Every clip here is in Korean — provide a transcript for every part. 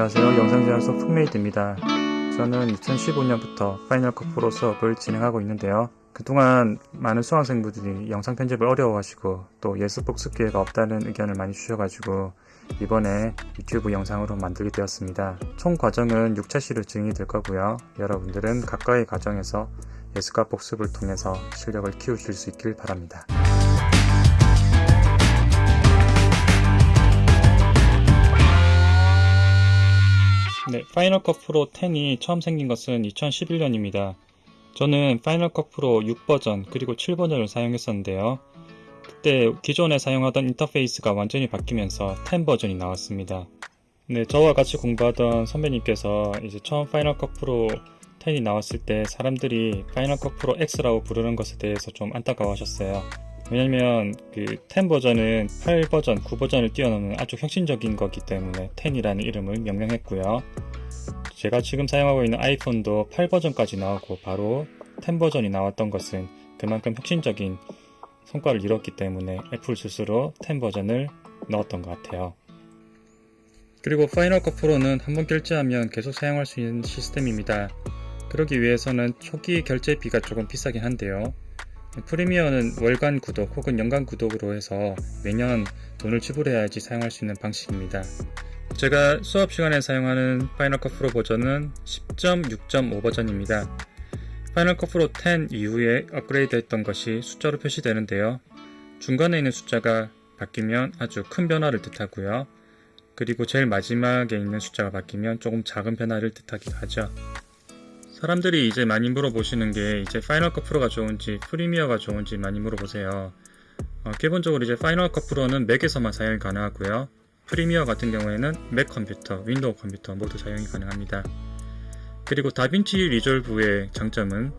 안녕하세요. 영상제안소 funk메이드입니다. 저는 2015년부터 파이널 컷 프로 수업을 진행하고 있는데요. 그동안 많은 수강생분들이 영상 편집을 어려워하시고 또 예습 복습 기회가 없다는 의견을 많이 주셔가지고 이번에 유튜브 영상으로 만들게 되었습니다. 총 과정은 6차시로 진행이 될 거고요. 여러분들은 각각의 과정에서 예습과 복습을 통해서 실력을 키우실 수 있길 바랍니다. 네, 파이널 컷 프로 10이 처음 생긴 것은 2011년입니다. 저는 파이널 컷 프로 6버전 그리고 7버전을 사용했었는데요. 그때 기존에 사용하던 인터페이스가 완전히 바뀌면서 10 버전이 나왔습니다. 네, 저와 같이 공부하던 선배님께서 이제 처음 파이널 컷 프로 10이 나왔을 때 사람들이 파이널 컷 프로 X라고 부르는 것에 대해서 좀 안타까워하셨어요. 왜냐면 그 10 버전은 8 버전, 9 버전을 뛰어넘는 아주 혁신적인 거기 때문에 10이라는 이름을 명명했고요. 제가 지금 사용하고 있는 아이폰도 8 버전까지 나오고 바로 10 버전이 나왔던 것은 그만큼 혁신적인 성과를 이뤘기 때문에 애플 스스로 10 버전을 넣었던 것 같아요. 그리고 파이널 컷 프로는 한번 결제하면 계속 사용할 수 있는 시스템입니다. 그러기 위해서는 초기 결제비가 조금 비싸긴 한데요. 프리미어는 월간 구독 혹은 연간 구독으로 해서 매년 돈을 지불해야지 사용할 수 있는 방식입니다. 제가 수업 시간에 사용하는 파이널 컷 프로 버전은 10.6.5 버전입니다. 파이널 컷 프로 10 이후에 업그레이드 했던 것이 숫자로 표시되는데요. 중간에 있는 숫자가 바뀌면 아주 큰 변화를 뜻하고요. 그리고 제일 마지막에 있는 숫자가 바뀌면 조금 작은 변화를 뜻하기도 하죠. 사람들이 이제 많이 물어보시는 게 이제 파이널 컷 프로가 좋은지 프리미어가 좋은지 많이 물어보세요. 어, 기본적으로 이제 파이널 컷 프로는 맥에서만 사용이 가능하고요. 프리미어 같은 경우에는 맥 컴퓨터, 윈도우 컴퓨터 모두 사용이 가능합니다. 그리고 다빈치 리졸브의 장점은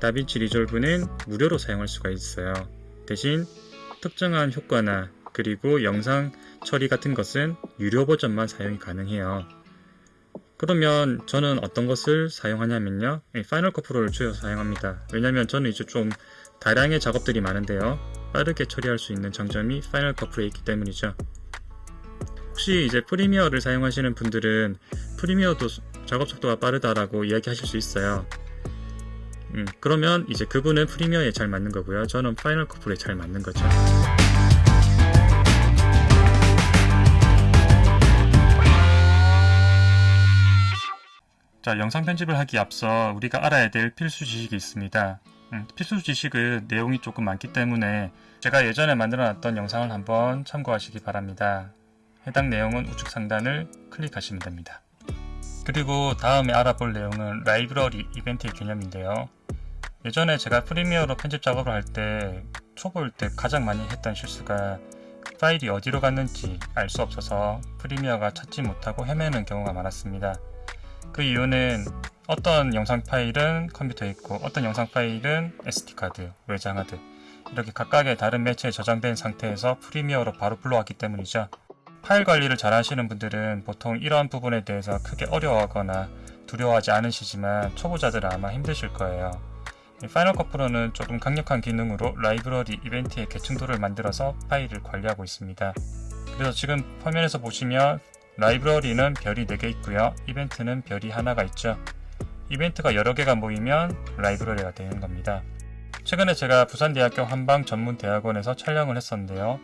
다빈치 리졸브는 무료로 사용할 수가 있어요. 대신 특정한 효과나 그리고 영상 처리 같은 것은 유료 버전만 사용이 가능해요. 그러면 저는 어떤 것을 사용하냐면요. 파이널 컷 프로를 주로 사용합니다. 왜냐면 저는 이제 좀 다량의 작업들이 많은데요. 빠르게 처리할 수 있는 장점이 파이널 컷 프로에 있기 때문이죠. 혹시 이제 프리미어를 사용하시는 분들은 프리미어도 작업 속도가 빠르다라고 이야기하실 수 있어요. 음, 그러면 이제 그분은 프리미어에 잘 맞는 거고요. 저는 파이널 컷 프로에 잘 맞는 거죠. 자, 영상 편집을 하기 앞서 우리가 알아야 될 필수 지식이 있습니다. 음, 필수 지식은 내용이 조금 많기 때문에 제가 예전에 만들어놨던 영상을 한번 참고하시기 바랍니다. 해당 내용은 우측 상단을 클릭하시면 됩니다. 그리고 다음에 알아볼 내용은 라이브러리 이벤트의 개념인데요. 예전에 제가 프리미어로 편집 작업을 할 때 초보일 때 가장 많이 했던 실수가 파일이 어디로 갔는지 알 수 없어서 프리미어가 찾지 못하고 헤매는 경우가 많았습니다. 그 이유는 어떤 영상 파일은 컴퓨터에 있고 어떤 영상 파일은 SD카드, 외장하드 이렇게 각각의 다른 매체에 저장된 상태에서 프리미어로 바로 불러왔기 때문이죠. 파일 관리를 잘 하시는 분들은 보통 이러한 부분에 대해서 크게 어려워하거나 두려워하지 않으시지만 초보자들은 아마 힘드실 거예요. 파이널 컷 프로는 조금 강력한 기능으로 라이브러리 이벤트의 계층도를 만들어서 파일을 관리하고 있습니다. 그래서 지금 화면에서 보시면 라이브러리는 별이 4개 있고요. 이벤트는 별이 하나가 있죠. 이벤트가 여러 개가 모이면 라이브러리가 되는 겁니다. 최근에 제가 부산대학교 한방전문대학원에서 촬영을 했었는데요.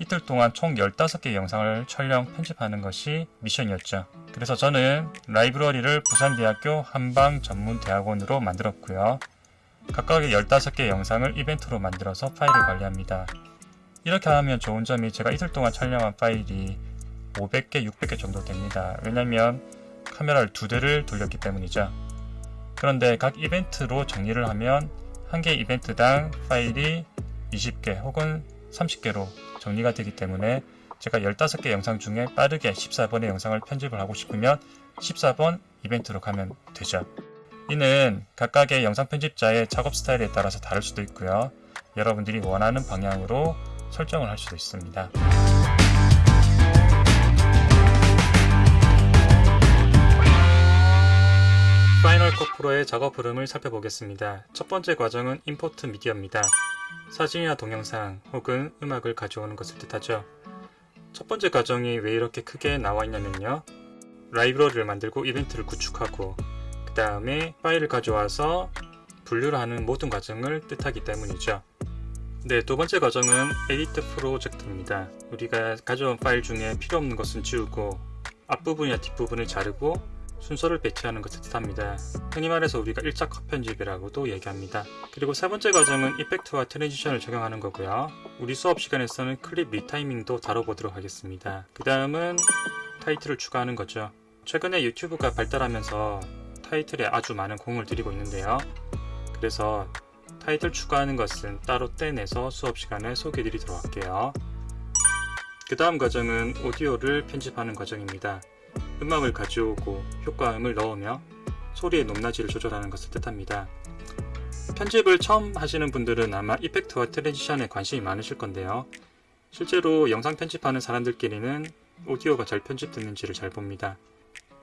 이틀 동안 총 15개의 영상을 촬영, 편집하는 것이 미션이었죠. 그래서 저는 라이브러리를 부산대학교 한방전문대학원으로 만들었고요. 각각의 15개의 영상을 이벤트로 만들어서 파일을 관리합니다. 이렇게 하면 좋은 점이 제가 이틀 동안 촬영한 파일이 500개, 600개 정도 됩니다. 왜냐면 카메라를 두 대를 돌렸기 때문이죠. 그런데 각 이벤트로 정리를 하면 한 개 이벤트당 파일이 20개 혹은 30개로 정리가 되기 때문에 제가 15개 영상 중에 빠르게 14번의 영상을 편집을 하고 싶으면 14번 이벤트로 가면 되죠. 이는 각각의 영상 편집자의 작업 스타일에 따라서 다를 수도 있고요. 여러분들이 원하는 방향으로 설정을 할 수도 있습니다. 파이널 컷 프로의 작업 흐름을 살펴보겠습니다. 첫 번째 과정은 Import Media입니다. 사진이나 동영상 혹은 음악을 가져오는 것을 뜻하죠. 첫 번째 과정이 왜 이렇게 크게 나와 있냐면요. 라이브러리를 만들고 이벤트를 구축하고 그 다음에 파일을 가져와서 분류를 하는 모든 과정을 뜻하기 때문이죠. 네, 두 번째 과정은 Edit Project입니다. 우리가 가져온 파일 중에 필요 없는 것은 지우고 앞부분이나 뒷부분을 자르고 순서를 배치하는 것을 뜻합니다. 흔히 말해서 우리가 일자컷 편집이라고도 얘기합니다. 그리고 세 번째 과정은 effect와 transition을 적용하는 거고요. 우리 수업 시간에서는 clip retiming도 다뤄보도록 하겠습니다. 그 다음은 타이틀을 추가하는 거죠. 최근에 유튜브가 발달하면서 타이틀에 아주 많은 공을 들이고 있는데요. 그래서 타이틀 추가하는 것은 따로 떼내서 수업 시간에 소개해 드리도록 할게요. 그 다음 과정은 오디오를 편집하는 과정입니다. 음악을 가져오고 효과음을 넣으며 소리의 높낮이를 조절하는 것을 뜻합니다. 편집을 처음 하시는 분들은 아마 effect와 transition에 관심이 많으실 건데요. 실제로 영상 편집하는 사람들끼리는 오디오가 잘 편집됐는지를 잘 봅니다.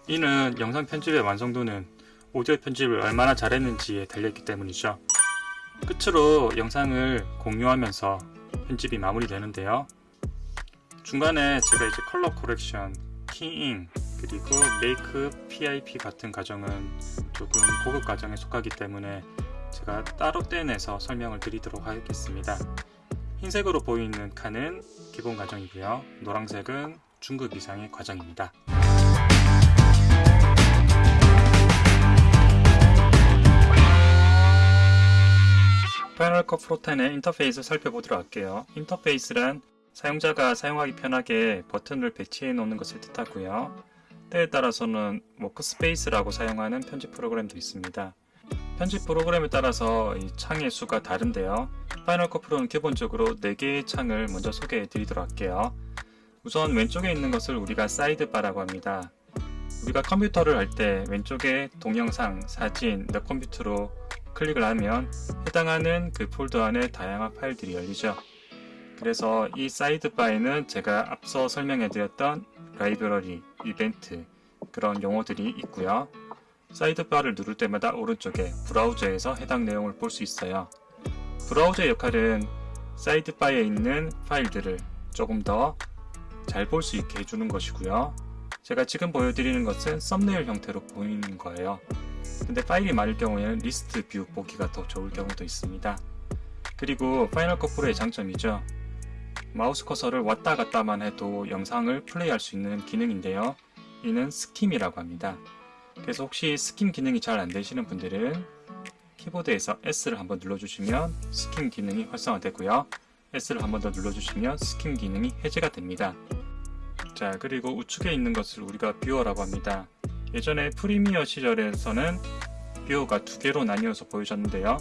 이는 영상 편집의 완성도는 오디오 편집을 얼마나 잘했는지에 달려있기 때문이죠. 끝으로 영상을 공유하면서 편집이 마무리되는데요. 중간에 제가 이제 color correction, keying, 그리고 make PIP 같은 과정은 조금 고급 과정에 속하기 때문에 제가 따로 떼내서 설명을 드리도록 하겠습니다. 흰색으로 보이는 칸은 기본 과정이고요. 노란색은 중급 이상의 과정입니다. 파이널 컷 프로 10의 인터페이스 살펴보도록 할게요. 인터페이스란 사용자가 사용하기 편하게 버튼을 배치해 놓는 것을 뜻하고요. 때에 따라서는 workspace라고 사용하는 편집 프로그램도 있습니다. 편집 프로그램에 따라서 이 창의 수가 다른데요. 파이널 컷 프로는 기본적으로 4개의 창을 먼저 소개해 드리도록 할게요. 우선 왼쪽에 있는 것을 우리가 sidebar라고 합니다. 우리가 컴퓨터를 할 때 왼쪽에 동영상, 사진, 내 컴퓨터로 클릭을 하면 해당하는 그 폴더 안에 다양한 파일들이 열리죠. 그래서 이 sidebar에는 제가 앞서 설명해 드렸던 라이브러리, 이벤트 그런 용어들이 있고요. sidebar를 누를 때마다 오른쪽에 브라우저에서 해당 내용을 볼 수 있어요. 브라우저의 역할은 sidebar에 있는 파일들을 조금 더 잘 볼 수 있게 해주는 것이고요. 제가 지금 보여드리는 것은 썸네일 형태로 보이는 거예요. 근데 파일이 많을 경우에는 list view 보기가 더 좋을 경우도 있습니다. 그리고 Final Cut Pro의 장점이죠. 마우스 커서를 왔다 갔다만 해도 영상을 플레이할 수 있는 기능인데요. 이는 skim이라고 합니다. 그래서 혹시 skim 기능이 잘 안되시는 분들은 키보드에서 S를 한번 눌러주시면 skim 기능이 활성화되고요. S를 한번 더 눌러주시면 skim 기능이 해제가 됩니다. 자 그리고 우측에 있는 것을 우리가 viewer라고 합니다. 예전에 Premiere 시절에서는 viewer가 두 개로 나뉘어서 보여졌는데요.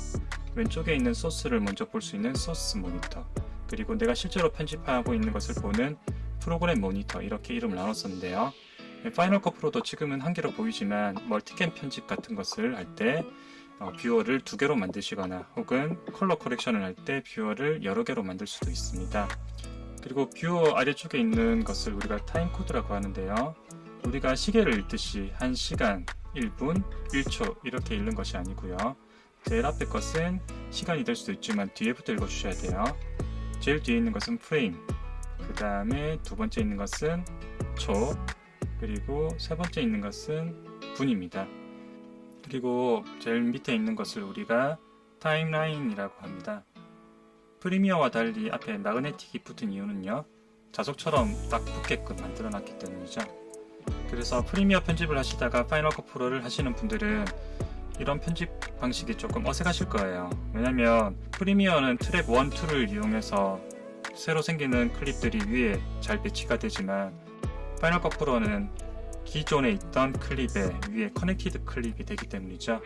왼쪽에 있는 소스를 먼저 볼 수 있는 source monitor 그리고 내가 실제로 편집하고 있는 것을 보는 program monitor 이렇게 이름을 나눴었는데요. Final Cut Pro도 지금은 한 개로 보이지만 multicam 편집 같은 것을 할때 어, viewer를 두 개로 만드시거나 혹은 color correction을 할 때 viewer를 여러 개로 만들 수도 있습니다. 그리고 viewer 아래쪽에 있는 것을 우리가 timecode라고 하는데요. 우리가 시계를 읽듯이 1시간, 1분, 1초 이렇게 읽는 것이 아니고요. 제일 앞에 것은 시간이 될 수도 있지만 뒤에부터 읽어주셔야 돼요. 제일 뒤에 있는 것은 프레임, 그 다음에 두 번째 있는 것은 초, 그리고 세 번째 있는 것은 분입니다. 그리고 제일 밑에 있는 것을 우리가 timeline이라고 합니다. Premiere와 달리 앞에 magnetic이 붙은 이유는요. 자석처럼 딱 붙게끔 만들어 놨기 때문이죠. 그래서 Premiere 편집을 하시다가 Final Cut Pro를 하시는 분들은 이런 편집 방식이 조금 어색하실 거예요. 왜냐면 Premiere는 트랙 1, 2를 이용해서 새로 생기는 클립들이 위에 잘 배치가 되지만 Final Cut Pro는 기존에 있던 클립에 위에 connected clip이 되기 때문이죠.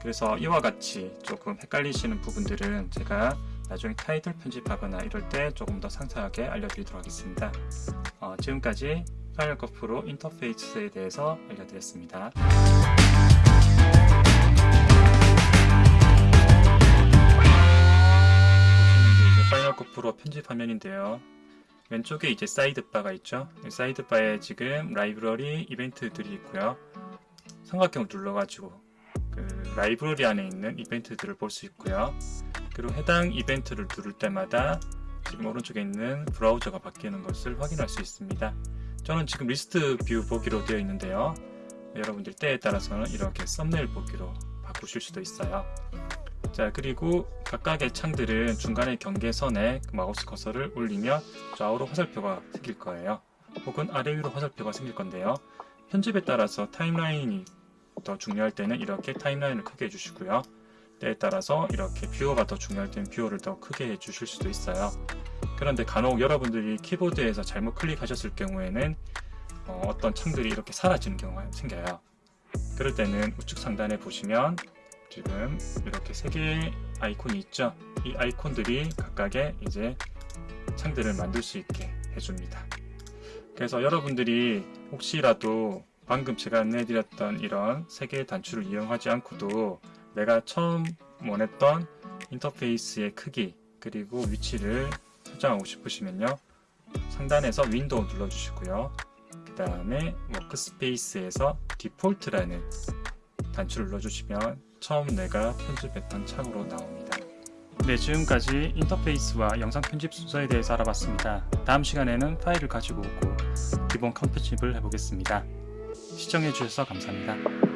그래서 이와 같이 조금 헷갈리시는 부분들은 제가 나중에 타이틀 편집하거나 이럴 때 조금 더 상세하게 알려드리도록 하겠습니다. 어, 지금까지 Final Cut Pro 인터페이스에 대해서 알려드렸습니다. 프로 편집 화면인데요. 왼쪽에 이제 sidebar가 있죠. sidebar에 지금 라이브러리 이벤트들이 있고요. 삼각형 눌러가지고 그 라이브러리 안에 있는 이벤트들을 볼 수 있고요. 그리고 해당 이벤트를 누를 때마다 지금 오른쪽에 있는 브라우저가 바뀌는 것을 확인할 수 있습니다. 저는 지금 list view 보기로 되어 있는데요. 여러분들 때에 따라서는 이렇게 썸네일 보기로 바꾸실 수도 있어요. 자 그리고 각각의 창들은 중간에 경계선에 마우스 커서를 올리면 좌우로 화살표가 생길 거예요. 혹은 아래 위로 화살표가 생길 건데요. 편집에 따라서 timeline이 더 중요할 때는 이렇게 timeline을 크게 해주시고요. 때에 따라서 이렇게 viewer가 더 중요할 때는 viewer를 더 크게 해주실 수도 있어요. 그런데 간혹 여러분들이 키보드에서 잘못 클릭하셨을 경우에는 어떤 창들이 이렇게 사라지는 경우가 생겨요. 그럴 때는 우측 상단에 보시면 지금 이렇게 세 개의 아이콘이 있죠. 이 아이콘들이 각각의 이제 창들을 만들 수 있게 해줍니다. 그래서 여러분들이 혹시라도 방금 제가 안내해드렸던 이런 세 개의 단추를 이용하지 않고도 내가 처음 원했던 인터페이스의 크기 그리고 위치를 설정하고 싶으시면요 상단에서 Window 눌러주시고요 그 다음에 Workspace에서 Default라는 단추를 눌러주시면 처음 내가 편집했던 창으로 나옵니다. 네 지금까지 인터페이스와 영상 편집 순서에 대해서 알아봤습니다. 다음 시간에는 파일을 가지고 오고 기본 컷편집을 해보겠습니다. 시청해주셔서 감사합니다